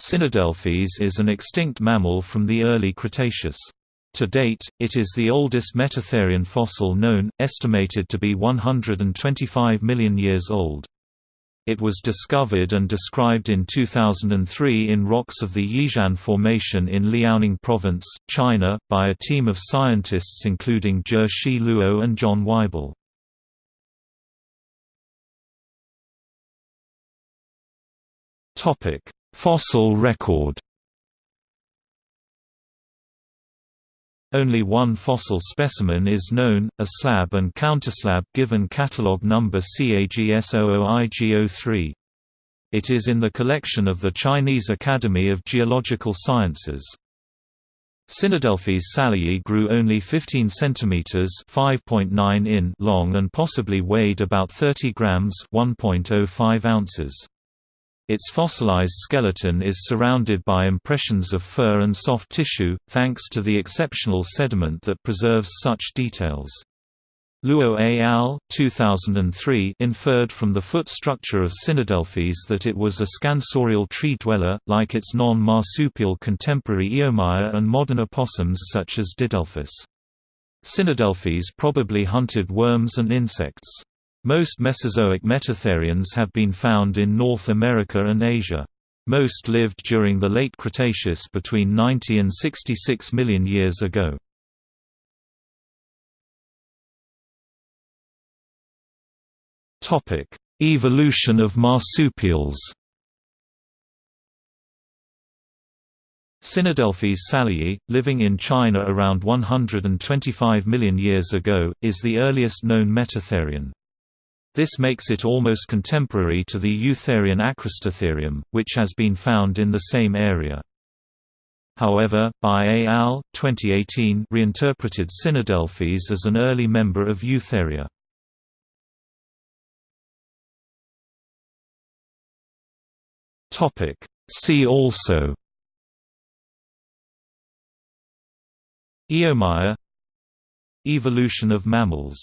Sinodelphys is an extinct mammal from the early Cretaceous. To date, it is the oldest Metatherian fossil known, estimated to be 125 million years old. It was discovered and described in 2003 in rocks of the Yixian Formation in Liaoning Province, China, by a team of scientists including Zhe Xi Luo and John Wible. Fossil record Only one fossil specimen is known, a slab and counterslab given catalogue number CAGS00IG03. It is in the collection of the Chinese Academy of Geological Sciences. Sinodelphys szalayi grew only 15 cm (5.9 in) long and possibly weighed about 30 grams (1.05 ounces). Its fossilized skeleton is surrounded by impressions of fur and soft tissue, thanks to the exceptional sediment that preserves such details. Luo et al. 2003 inferred from the foot structure of Sinodelphys that it was a scansorial tree dweller, like its non-marsupial contemporary Eomaia and modern opossums such as Didelphis. Sinodelphys probably hunted worms and insects. Most Mesozoic metatherians have been found in North America and Asia. Most lived during the late Cretaceous between 90 and 66 million years ago. Evolution of marsupials Sinodelphys szalayi, living in China around 125 million years ago, is the earliest known metatherian. This makes it almost contemporary to the Eutherian Acristatherium, which has been found in the same area. However, Bi et al. 2018 reinterpreted Sinodelphys as an early member of Eutheria. See also Eomaia Evolution of mammals